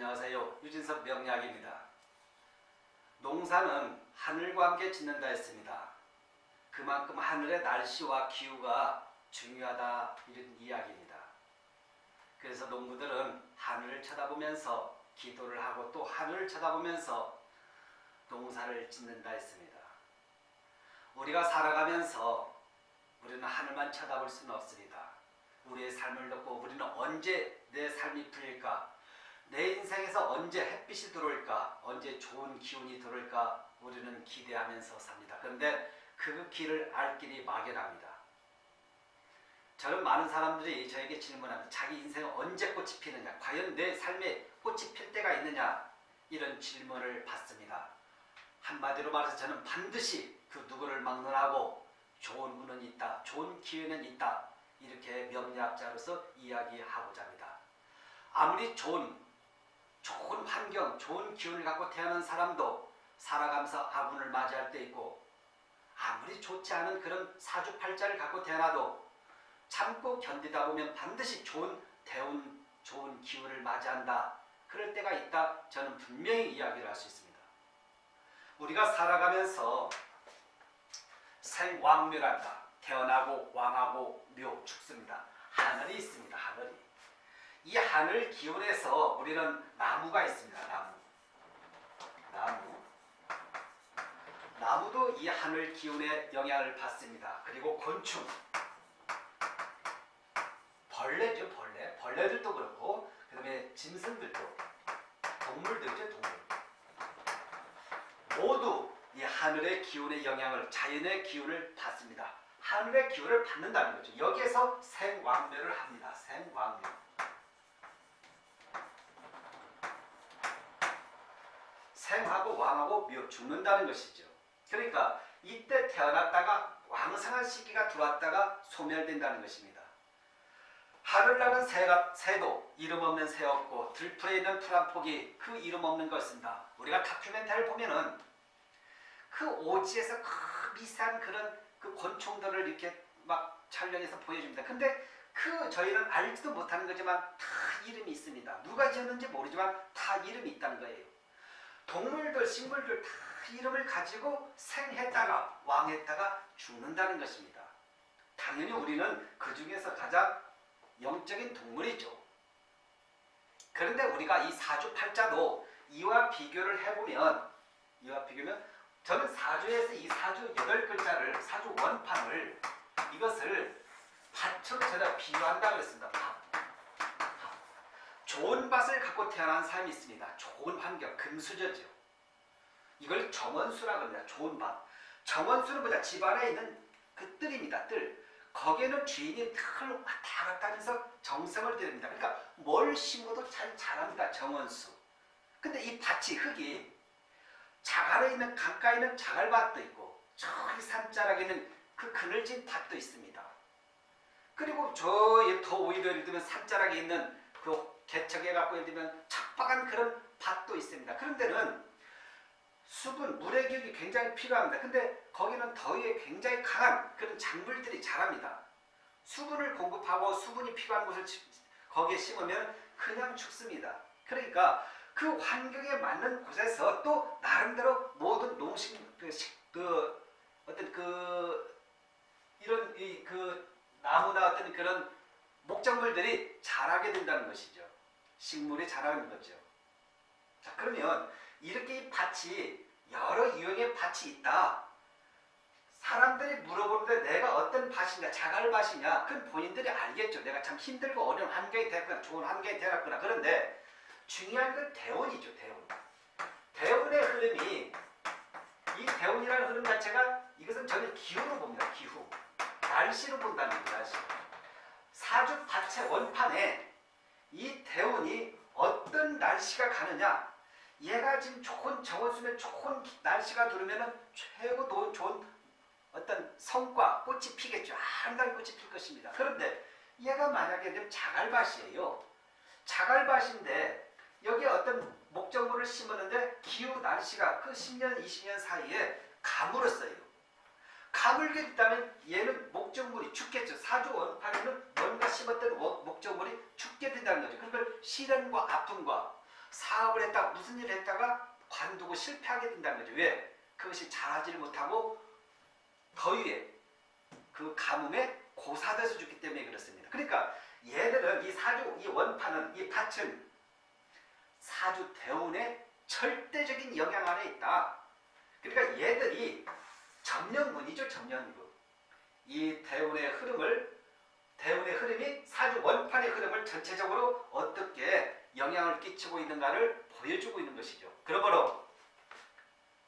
안녕하세요. 유진석 명약입니다. 농사는 하늘과 함께 짓는다 했습니다. 그만큼 하늘의 날씨와 기후가 중요하다 이런 이야기입니다. 그래서 농부들은 하늘을 쳐다보면서 기도를 하고 또 하늘을 쳐다보면서 농사를 짓는다 했습니다. 우리가 살아가면서 우리는 하늘만 쳐다볼 수는 없습니다. 우리의 삶을 놓고 우리는 언제 내 삶이 풀릴까? 내 인생에서 언제 햇빛이 들어올까? 언제 좋은 기운이 들어올까? 우리는 기대하면서 삽니다. 그런데 그 길을 알 길이 막연합니다. 저는 많은 사람들이 저에게 질문합니다. 자기 인생은 언제 꽃이 피느냐? 과연 내 삶에 꽃이 필 때가 있느냐? 이런 질문을 받습니다. 한마디로 말해서 저는 반드시 그 누구를 막론하고 좋은 운은 있다. 좋은 기회는 있다. 이렇게 명리학자로서 이야기하고자 합니다. 아무리 좋은 좋은 환경, 좋은 기운을 갖고 태어난 사람도 살아가면서 아군을 맞이할 때 있고 아무리 좋지 않은 그런 사주팔자를 갖고 태어나도 참고 견디다 보면 반드시 좋은 대운, 좋은 기운을 맞이한다. 그럴 때가 있다. 저는 분명히 이야기를 할 수 있습니다. 우리가 살아가면서 생왕묘란다. 태어나고 왕하고 묘 죽습니다. 하늘이 있습니다. 하늘이. 이 하늘 기운에서 우리는 나무가 있습니다. 나무. 나무. 나무도 이 하늘 기운의 영향을 받습니다. 그리고 곤충. 벌레죠. 벌레. 벌레들도 그렇고 그 다음에 짐승들도 동물들이죠. 동물. 모두 이 하늘의 기운의 영향을 자연의 기운을 받습니다. 하늘의 기운을 받는다는 거죠. 여기에서 생왕묘를 합니다. 생왕묘. 생하고 왕하고 묘 죽는다는 것이죠. 그러니까 이때 태어났다가 왕성한 시기가 들어왔다가 소멸된다는 것입니다. 하늘 나는 새가, 새도 이름 없는 새였고 들풀에 있는 풀 한 폭이 그 이름 없는 것입니다. 우리가 다큐멘터리를 보면은 그 오지에서 그 미세한 그런 그 곤충들을 이렇게 막 촬영해서 보여줍니다. 근데 그 저희는 알지도 못하는 거지만 다 이름이 있습니다. 누가 지었는지 모르지만 다 이름이 있다는 거예요. 동물들, 식물들 다 이름을 가지고 생했다가 왕했다가 죽는다는 것입니다. 당연히 우리는 그 중에서 가장 영적인 동물이죠. 그런데 우리가 이 사주팔자도 이와 비교를 해보면 이와 비교면 저는 사주에서 이 사주 여덟 글자를 사주 원판을 이것을 밭으로 제가 비유한다고 했습니다. 밭. 좋은 밭을 갖고 태어난 사람이 있습니다. 좋은 환경, 금수저죠. 이걸 정원수라고 합니다. 좋은 밭. 정원수는 뭐냐? 집안에 있는 그 뜰입니다. 뜰. 거기에는 주인이 털 왔다 갔다 하면서 정성을 들입니다. 그러니까 뭘 심어도 잘 자랍니다. 정원수. 근데 이 밭이 흙이 자갈에 있는 강가에 있는 자갈밭도 있고 저기 산자락에 있는 그 그늘진 밭도 있습니다. 그리고 저더 오히려 예를 들면 산자락에 있는 그 개척해 갖고 예를 들면 척박한 그런 밭도 있습니다. 그런 데는 수분, 물의 기운이 굉장히 필요합니다. 근데 거기는 더위에 굉장히 강한 그런 작물들이 자랍니다. 수분을 공급하고 수분이 필요한 곳을 거기에 심으면 그냥 죽습니다. 그러니까 그 환경에 맞는 곳에서 또 나름대로 모든 농식 그, 그 어떤 그 이런 이 그 나무나 어떤 그런 목작물들이 자라게 된다는 것이죠. 식물이 자라는 거죠. 자 그러면 이렇게 이 밭이 여러 유형의 밭이 있다. 사람들이 물어보는데 내가 어떤 밭이냐 자갈밭이냐 그건 본인들이 알겠죠. 내가 참 힘들고 어려운 환경이 되었거나 좋은 환경이 되었거나 그런데 중요한 건 대운이죠. 대운. 대운의 흐름이 이 대운이라는 흐름 자체가 이것은 저는 기후로 봅니다. 기후. 날씨로 본다는 거죠. 날씨. 사주 밭의 원판에 이 대운이 어떤 날씨가 가느냐 얘가 지금 좋은 정원수면 좋은 날씨가 들으면 최고 좋은 어떤 성과 꽃이 피겠죠. 아름다운 꽃이 필 것입니다. 그런데 얘가 만약에 자갈밭이에요. 자갈밭인데 여기에 어떤 목적물을 심었는데 기후 날씨가 그 10년 20년 사이에 가물었어요. 가물게 됐다면 얘는 목적물이 죽겠죠. 사주 원판에는 뭔가 심었던 목적물이 죽게 된다는 거죠. 그걸 시련과 아픔과 사업을 했다 무슨 일을 했다가 관두고 실패하게 된다는 거죠. 왜? 그것이 잘하지를 못하고 더위에 그 가뭄에 고사돼서 죽기 때문에 그렇습니다. 그러니까 얘들은 이 사주 이 원판은 이 밭은 사주 대운의 절대적인 영향 안에 있다. 그러니까 얘들이 점령군이죠, 점령군. 이 대운의 흐름을 대운의 흐름이 사주 원판의 흐름을 전체적으로 어떻게 영향을 끼치고 있는가를 보여주고 있는 것이죠. 그러므로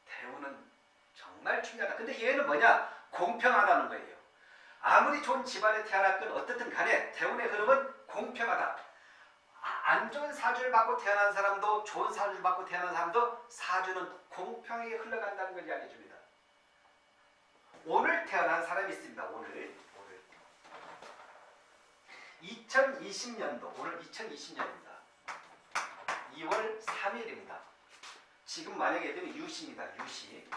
대운은 정말 중요하다. 근데 얘는 뭐냐? 공평하다는 거예요. 아무리 좋은 집안에 태어났건 어떻든 간에 대운의 흐름은 공평하다. 아, 안 좋은 사주를 받고 태어난 사람도 좋은 사주를 받고 태어난 사람도 사주는 공평하게 흘러간다는 걸 이야기해 줍니다. 오늘 태어난 사람이 있습니다. 오늘 오늘 2020년도 오늘 2020년입니다. 2월 3일입니다. 지금 만약에 들면 유시입니다. 유시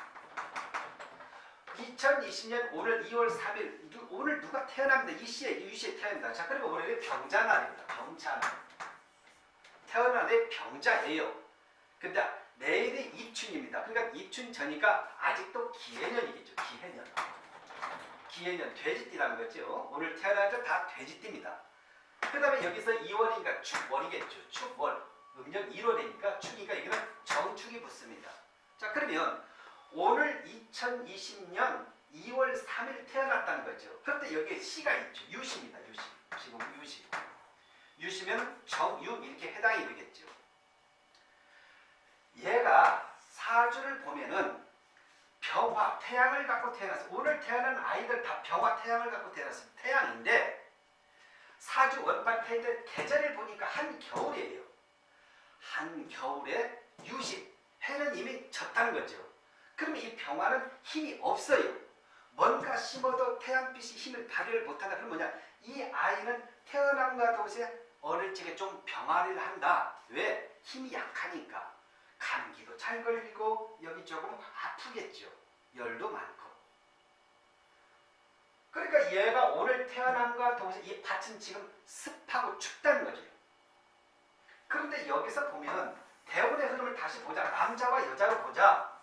2020년 오늘 2월 3일 누, 오늘 누가 태어납니다. 이 시에 유시에 태어납니다. 자 그리고 오늘은 병자날입니다. 병자날 태어나는 병자예요. 근데 내일이 입춘입니다. 그러니까 입춘 전이니까 아직도 기해년이겠죠. 기해년. 기해년 돼지띠라는 거죠. 오늘 태어난 다 돼지띠입니다. 그 다음에 여기서 2월이니까 축월이겠죠. 축월. 음력 1월이니까 축이니까 여기는 정축이 붙습니다. 자 그러면 오늘 2020년 2월 3일 태어났다는 거죠. 그런데 여기에 시가 있죠. 유시입니다. 유시. 지금 유시. 유시면 정유 이렇게 해당이 되겠죠. 얘가 사주를 보면은 병화, 태양을 갖고 태어났어요. 오늘 태어난 아이들 다 병화, 태양을 갖고 태어났습니다. 태양인데 사주 원판 태인데 계절을 보니까 한겨울이에요. 한겨울에 유식, 해는 이미 졌다는 거죠. 그러면 이 병화는 힘이 없어요. 뭔가 심어도 태양빛이 힘을 발휘를 못한다. 그럼 뭐냐? 이 아이는 태어남과 동시에 어릴 적에 좀 병화를 한다. 왜? 힘이 약하니까. 감기도 잘 걸리고 여기 조금 아프겠죠. 열도 많고. 그러니까 얘가 오늘 태어남과 동시에 이 밭은 지금 습하고 춥다는 거죠. 그런데 여기서 보면 대운의 흐름을 다시 보자. 남자와 여자로 보자.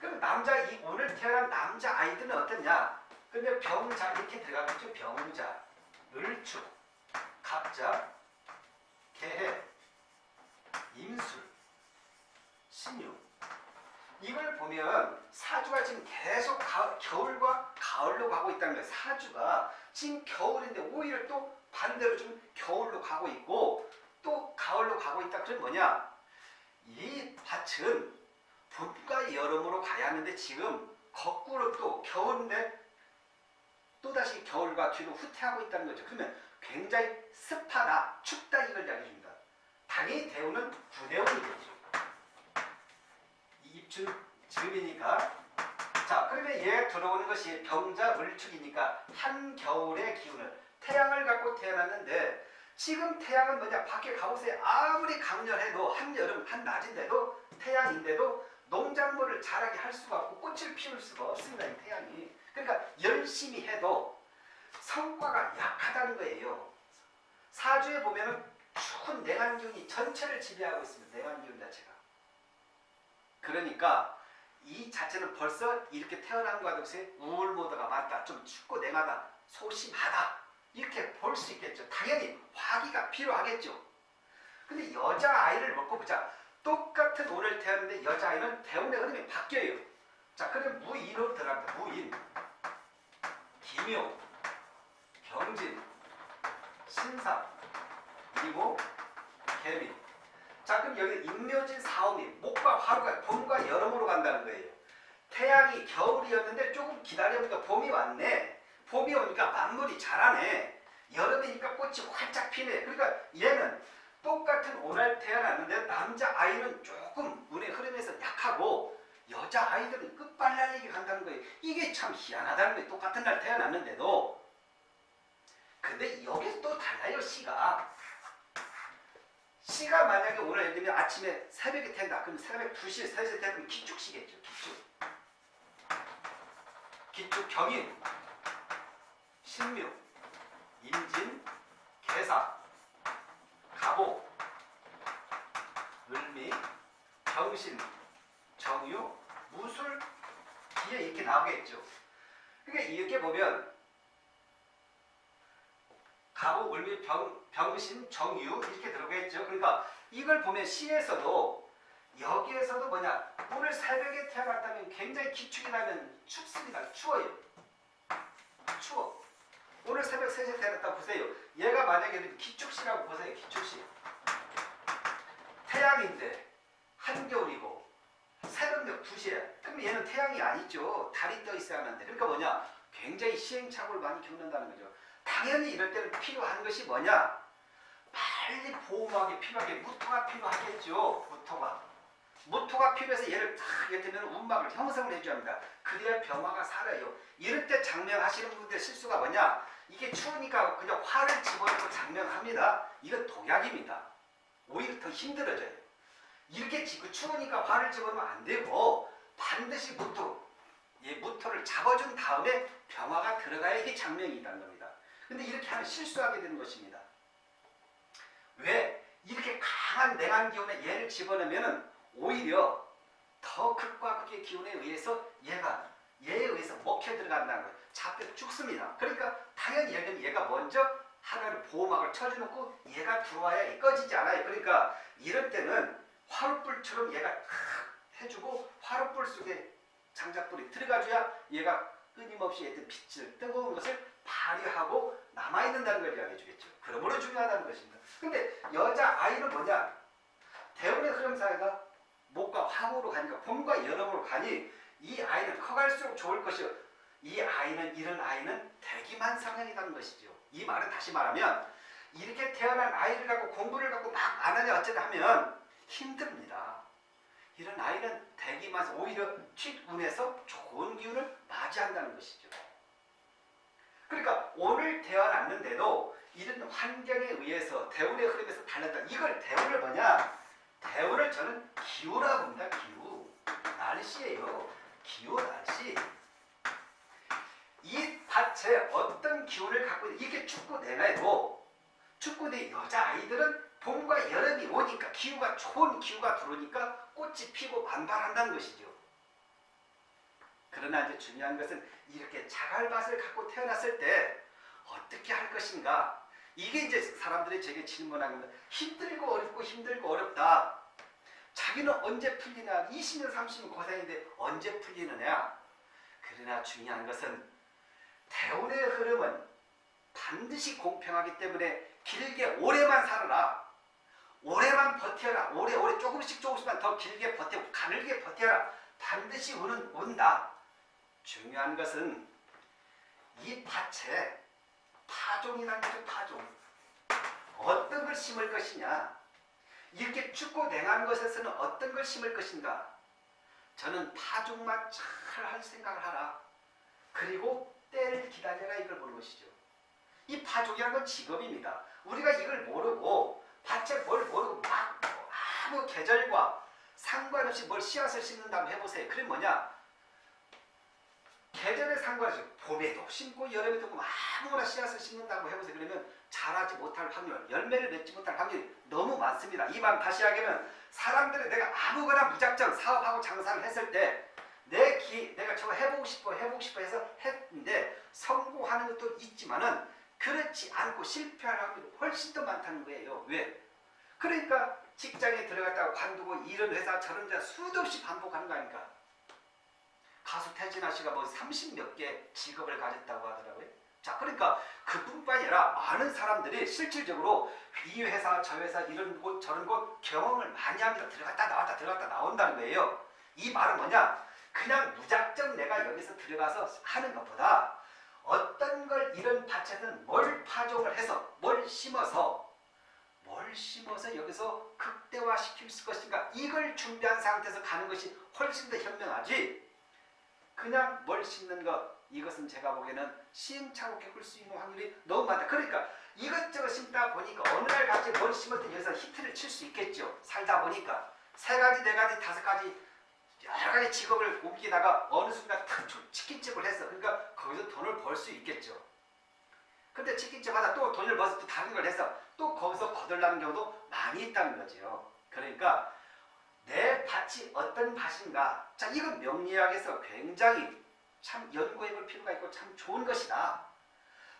그럼 남자 이 오늘 태어난 남자 아이들은 어떻냐? 근데 병자 이렇게 들어가겠죠. 병자, 을축, 갑자, 개해, 임술, 신유. 이걸 보면 사주가 지금 계속 가, 겨울과 가을로 가고 있다는 거예요. 사주가 지금 겨울인데 오히려 또 반대로 좀 겨울로 가고 있고 또 가을로 가고 있다. 그럼 뭐냐? 이 밭은 봄과 여름으로 가야 하는데 지금 거꾸로 또 겨울인데 또다시 겨울과 뒤로 후퇴하고 있다는 거죠. 그러면 굉장히 습하다, 춥다 이걸 이야기해 줍니다. 당연히 대우는 구대운이겠죠. 입춘 즈음이니까. 자 그러면 얘 들어오는 것이 병자 을축이니까 한겨울의 기운을 태양을 갖고 태어났는데 지금 태양은 뭐냐? 밖에 가보세요 아무리 강렬해도 한여름 한낮인데도 태양인데도 농작물을 자라게 할 수가 없고 꽃을 피울 수가 없습니다 이 태양이. 그러니까 열심히 해도 성과가 약하다는 거예요. 사주에 보면은 추운 냉한기운이 전체를 지배하고 있습니다 냉한기운 자체가 그러니까 이 자체는 벌써 이렇게 태어난 것과 동시에 우울 모드가 많다. 좀 춥고 냉하다. 소심하다. 이렇게 볼 수 있겠죠. 당연히 화기가 필요하겠죠. 근데 여자아이를 먹고 보자. 똑같은 오늘 태어났는데 여자아이는 대운의 흐름이 바뀌어요. 자, 그럼 무인으로 들어갑니다. 무인. 기묘, 경진, 신사, 그리고 개미. 자 그럼 여기 임묘진 사오미 목과 화루가 봄과 여름으로 간다는 거예요. 태양이 겨울이었는데 조금 기다려보니까 봄이 왔네. 봄이 오니까 만물이 자라네. 여름이니까 꽃이 활짝 피네. 그러니까 얘는 똑같은 오늘 태어났는데 남자 아이는 조금 운의 흐름에서 약하고 여자 아이들은 끝발날리게 간다는 거예요. 이게 참 희한하다는 거예요. 똑같은 날 태어났는데도. 근데 여기 또 달라요 시가. 시가 만약에 오늘 예를 들면 아침에 새벽에 태다. 그럼 새벽 2시, 3시에 태면 기축시겠죠. 기축. 기축 경인, 신묘, 임진, 개사, 가보, 을미, 병신, 정유, 무술. 뒤에 이렇게 나오겠죠. 그러니까 이렇게 보면 가고, 을미, 병, 병신, 정유 이렇게 들어가겠죠. 그러니까 이걸 보면 시에서도 여기에서도 뭐냐 오늘 새벽에 태어났다면 굉장히 기축이 나면 춥습니다. 추워요. 추워. 오늘 새벽 3시에 태어났다 보세요. 얘가 만약에 기축시라고 보세요. 기축시. 태양인데 한겨울이고 새벽녘 2시에 그럼 얘는 태양이 아니죠. 달이 떠 있어야 하는데 그러니까 뭐냐 굉장히 시행착오를 많이 겪는다는 거죠. 당연히 이럴 때는 필요한 것이 뭐냐 빨리 보호막이 필요하게 무토가 필요하겠죠. 무토가. 무토가 필요해서 얘를 탁 이렇게 운막을 형성을 해줘야 합니다. 그래야 병화가 살아요. 이럴 때 장명하시는 분들 실수가 뭐냐? 이게 추우니까 그냥 화를 집어넣고 장명합니다. 이건 독약입니다. 오히려 더 힘들어져요. 이렇게 지고 추우니까 화를 집어넣으면 안 되고 반드시 무토, 예, 무토를 잡아준 다음에 병화가 들어가야 이게 장명이 있다는 겁니다. 근데 이렇게 하면 실수하게 되는 것입니다. 왜? 이렇게 강한 냉한 기운에 얘를 집어넣으면 오히려 더 극과 극의 기운에 의해서 얘가 얘에 의해서 먹혀 들어간다는 거예요. 잡혀 죽습니다. 그러니까 당연히 얘는 얘가 먼저 하나를 보호막을 쳐주놓고 얘가 들어와야 꺼지지 않아요. 그러니까 이럴 때는 화롯불처럼 얘가 탁 해주고 화롯불 속에 장작불이 들어가줘야 얘가 끊임없이 얘들 빛을 뜨거운 것을 하고 남아있는다는 걸 이야기해 주겠죠. 그러므로 중요하다는 것입니다. 근데 여자 아이는 뭐냐? 대운의 흐름상에가 목과 화으로 가니까 봄과 여름으로 가니 이 아이는 커갈수록 좋을 것이요. 이 아이는 이런 아이는 대기만 성향이라는 것이죠. 이 말은 다시 말하면 이렇게 태어난 아이를 갖고 공부를 갖고 막 안 하냐 어쩌냐 하면 힘듭니다. 이런 아이는 대기만 오히려 뒷운에서 좋은 기운을 맞이한다는 것이죠. 그러니까 오늘 태어났는데도 이런 환경에 의해서 대운의 흐름에서 달랐다. 이걸 대운을 뭐냐? 대운을 저는 기후라고 합니다. 기후. 날씨예요. 기후 날씨. 이 밭에 어떤 기운을 갖고 있는 이게 축구 내내도 축구 내 여자 아이들은 봄과 여름이 오니까 기후가 좋은 기후가 들어오니까 꽃이 피고 반발한다는 것이죠. 그러나 이제 중요한 것은 이렇게 자갈밭을 갖고 태어났을 때 어떻게 할 것인가 이게 이제 사람들이 제게 질문하는 거 힘들고 어렵고 힘들고 어렵다. 자기는 언제 풀리냐? 20년 30년 고생인데 언제 풀리느냐? 그러나 중요한 것은 대운의 흐름은 반드시 공평하기 때문에 길게 오래만 살아라. 오래만 버텨라. 오래 오래 조금씩 조금씩만 더 길게 버티고 가늘게 버텨라. 반드시 운은 온다. 중요한 것은 이 밭에 파종이라는 거죠. 파종. 어떤 걸 심을 것이냐. 이렇게 춥고 냉한 것에서는 어떤 걸 심을 것인가. 저는 파종만 잘 할 생각을 하라. 그리고 때를 기다려라 이걸 보는 것이죠. 이 파종이라는 건 직업입니다. 우리가 이걸 모르고 밭에 뭘 모르고 막 아무 계절과 상관없이 뭘 씨앗을 심는다고 해보세요. 그게 뭐냐? 계절에 상관없이 봄에도 심고 여름에도 심고 아무거나 씨앗을 심는다고 해보세요. 그러면 자라지 못할 확률, 열매를 맺지 못할 확률이 너무 많습니다. 이 말 다시 하기는 사람들이 내가 아무거나 무작정 사업하고 장사를 했을 때 내 기, 내가 저거 해보고 싶어, 해보고 싶어 해서 했는데 성공하는 것도 있지만은 그렇지 않고 실패할 확률이 훨씬 더 많다는 거예요. 왜? 그러니까 직장에 들어갔다가 관두고 이런 회사 저런 회사 수도 없이 반복하는 거 아닙니까? 가수 태진아 씨가 뭐 30몇 개 직업을 가졌다고 하더라고요. 자, 그러니까 그뿐만 아니라 많은 사람들이 실질적으로 이 회사, 저 회사, 이런 곳, 저런 곳 경험을 많이 합니다. 들어갔다 나왔다 들어갔다 나온다는 거예요. 이 말은 뭐냐? 그냥 무작정 내가 여기서 들어가서 하는 것보다 어떤 걸 이런 밭에는 뭘 파종을 해서 뭘 심어서 뭘 심어서 여기서 극대화시킬 것인가 이걸 준비한 상태에서 가는 것이 훨씬 더 현명하지 그냥 뭘 심는 것 이것은 제가 보기에는 시행착오 겪을 수 있는 확률이 너무 많다. 그러니까 이것저것 심다 보니까 어느 날 갑자기 뭘 심었더니 여기서 히트를 칠 수 있겠죠. 살다 보니까 세 가지, 네 가지, 다섯 가지 여러 가지 직업을 옮기다가 어느 순간 탁 치킨집을 했어. 그러니까 거기서 돈을 벌 수 있겠죠. 근데 치킨집 하다 또 돈을 벌어서 또 다른 걸 해서 또 거기서 거들나는 경우도 많이 있다는 거죠. 그러니까 밭이 어떤 밭인가? 자, 이건 명리학에서 굉장히 참 연구해 볼 필요가 있고 참 좋은 것이다.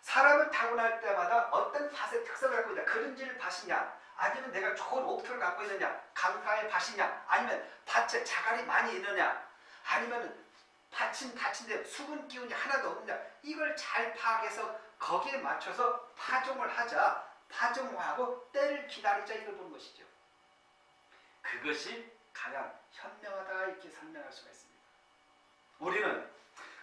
사람을 타고날 때마다 어떤 밭의 특성을 갖고 있다. 그런지를 밭이냐? 아니면 내가 좋은 옥토를 갖고 있느냐? 강가의 밭이냐? 아니면 밭에 자갈이 많이 있느냐? 아니면 밭은 밭인데 수분 기운이 하나도 없느냐? 이걸 잘 파악해서 거기에 맞춰서 파종을 하자. 파종하고 때를 기다리자 이걸 보는 것이죠. 그것이 가장 현명하다 이렇게 설명할 수가 있습니다. 우리는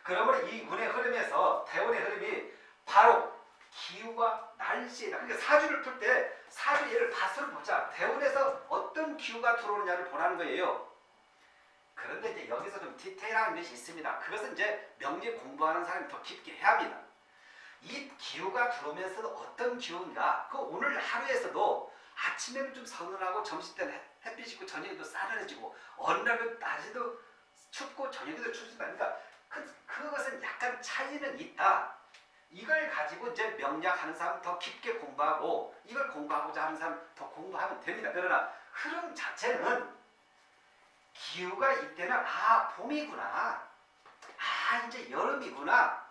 그러므로 이 운의 흐름에서 대운의 흐름이 바로 기후와 날씨이다. 그러니까 사주를 풀 때 사주 예를 밭을 보자. 대운에서 어떤 기후가 들어오느냐를 보라는 거예요. 그런데 이제 여기서 좀 디테일한 것이 있습니다. 그것은 이제 명리 공부하는 사람이 더 깊게 해야 합니다. 이 기후가 들어오면서 어떤 기후인가? 그 오늘 하루에서도 아침에는 좀 서늘하고 점심 때는 햇빛이 있고 저녁에도 싸늘해지고 어느 날은 낮에도 춥고 저녁에도 춥습니다. 그러니까 그, 그것은 약간 차이는 있다. 이걸 가지고 이제 명략하는 사람 더 깊게 공부하고 이걸 공부하고자 하는 사람 더 공부하면 됩니다. 그러나 흐름 자체는 기후가 이때는 아 봄이구나. 아 이제 여름이구나.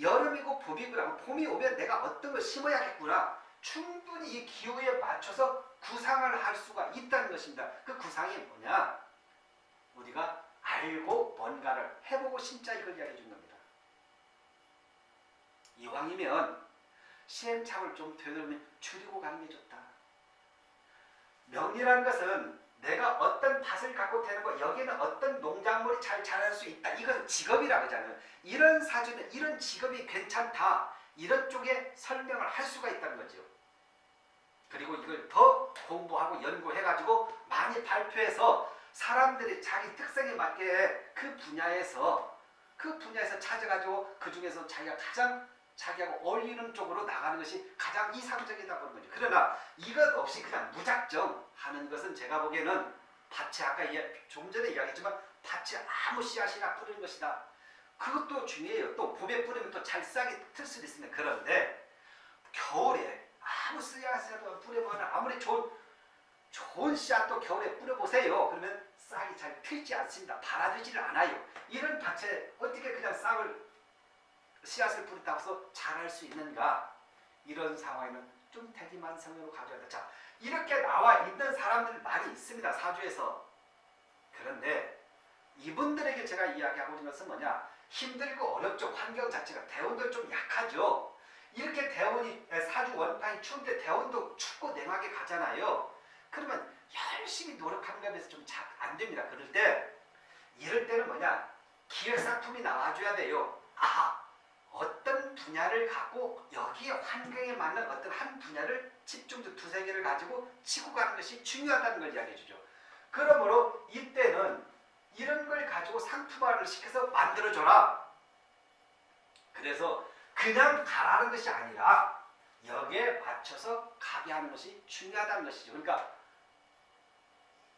여름이고 봄이구나. 봄이 오면 내가 어떤 걸 심어야겠구나. 충분히 이 기후에 맞춰서 구상을 할 수가 있다는 것입니다. 그 구상이 뭐냐? 우리가 알고 뭔가를 해보고 심자 이걸 이야기해 준 겁니다. 이왕이면 시행착오를 좀 되돌면 줄이고 가는 게 좋다. 명리라는 것은 내가 어떤 밭을 갖고 되는 거 여기는 어떤 농작물이 잘 자랄 수 있다. 이것은 직업이라고 하잖아요. 이런 사주는 이런 직업이 괜찮다. 이런 쪽에 설명을 할 수가 있다는 거죠. 그리고 이걸 더 공부하고 연구해가지고 많이 발표해서 사람들이 자기 특성에 맞게 그 분야에서 그 분야에서 찾아가지고 그 중에서 자기가 가장 자기하고 어울리는 쪽으로 나가는 것이 가장 이상적이다 보는 거죠. 그러나 이것 없이 그냥 무작정 하는 것은 제가 보기에는 밭에 아까 좀 전에 이야기했지만 밭에 아무 씨앗이나 뿌리는 것이다. 그것도 중요해요. 또 봄에 뿌리면 또 잘 싹이 틀 수도 있습니다. 그런데 겨울에 아무 씨앗이라도 뿌려보면 아무리 좋은 좋은 씨앗도 겨울에 뿌려보세요. 그러면 싹이 잘 틀지 않습니다. 발아들지를 않아요. 이런 밭에 어떻게 그냥 싹을 씨앗을 뿌렸다고 해서 자랄 수 있는가? 이런 상황에는 좀 대기만 성으로 가져야 돼. 자, 이렇게 나와 있는 사람들 많이 있습니다. 사주에서. 그런데 이분들에게 제가 이야기하고 있는 것은 뭐냐? 힘들고 어렵죠. 환경 자체가. 대원도 좀 약하죠. 이렇게 대원이 사주 원판이 추운데 대원도 춥고 냉하게 가잖아요. 그러면 열심히 노력하는 것에 비해서 좀 잘 안 됩니다. 그럴 때 이럴 때는 뭐냐? 기획상품이 나와줘야 돼요. 아하 어떤 분야를 갖고 여기에 환경에 맞는 어떤 한 분야를 집중적 두세 개를 가지고 치고 가는 것이 중요하다는 걸 이야기해 주죠. 그러므로 이때는 이런 걸 가지고 상품화를 시켜서 만들어줘라. 그래서 그냥 가라는 것이 아니라 여기에 맞춰서 가게 하는 것이 중요하다는 것이죠. 그러니까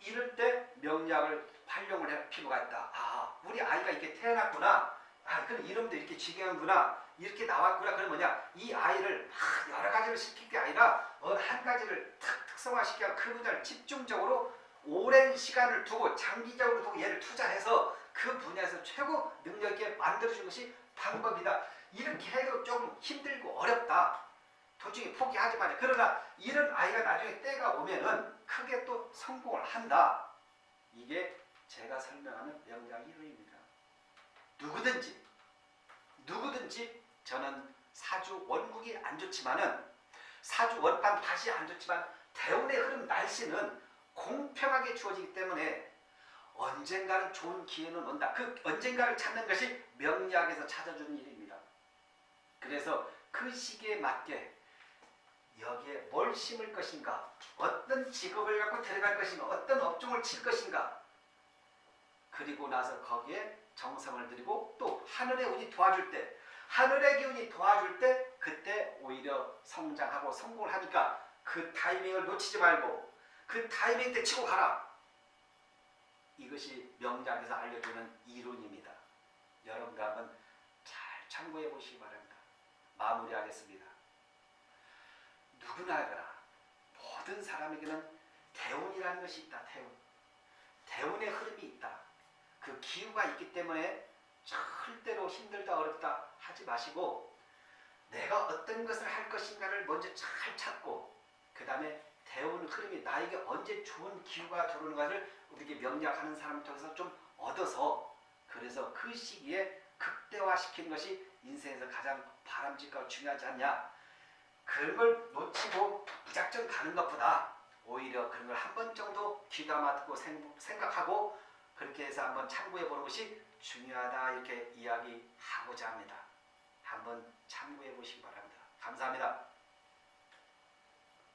이럴 때 명략을 활용을 할 필요가 있다. 아, 우리 아이가 이렇게 태어났구나. 아, 그럼 이름도 이렇게 지경구나. 이렇게 나왔구나. 그럼 뭐냐? 이 아이를 막 여러 가지를 시킬 게 아니라 어느 한 가지를 탁 특성화시켜 그 분야를 집중적으로 오랜 시간을 두고 장기적으로 두고 얘를 투자해서 그 분야에서 최고 능력 있게 만들어주는 것이 방법이다. 이렇게 해도 조금 힘들고 어렵다. 도중에 포기하지 마자. 그러나 이런 아이가 나중에 때가 오면은 크게 또 성공을 한다. 이게 제가 설명하는 명작 이론입니다. 누구든지 누구든지 저는 사주 원국이 안 좋지만은 사주 원판 다시 안 좋지만 대운의 흐름 날씨는 공평하게 주어지기 때문에 언젠가는 좋은 기회는 온다. 그 언젠가를 찾는 것이 명리학에서 찾아주는 일입니다. 그래서 그 시기에 맞게 여기에 뭘 심을 것인가 어떤 직업을 갖고 들어갈 것인가 어떤 업종을 칠 것인가 그리고 나서 거기에 정성을 들이고 또 하늘의 운이 도와줄 때 하늘의 기운이 도와줄 때 그때 오히려 성장하고 성공을 하니까 그 타이밍을 놓치지 말고 그 타이밍 때 치고 가라. 이것이 명작에서 알려주는 이론입니다. 여러분들 한번 잘 참고해 보시기 바랍니다. 마무리하겠습니다. 누구나 하거나 모든 사람에게는 대운이라는 것이 있다. 대운. 대운의 흐름이 있다. 그 기후가 있기 때문에 절대로 힘들다 어렵다 하지 마시고 내가 어떤 것을 할 것인가를 먼저 잘 찾고 그 다음에 대운 흐름이 나에게 언제 좋은 기후가 들어오는가를 우리에게 명략하는 사람을 통해서 좀 얻어서 그래서 그 시기에 극대화시키는 것이 인생에서 가장 바람직하고 중요하지 않냐 그런 걸 놓치고 무작정 가는 것보다 오히려 그런 걸 한 번 정도 귀담아 듣고 생- 생각하고 그렇게 해서 한번 참고해 보는 것이 중요하다 이렇게 이야기하고자 합니다. 한번 참고해 보시기 바랍니다. 감사합니다.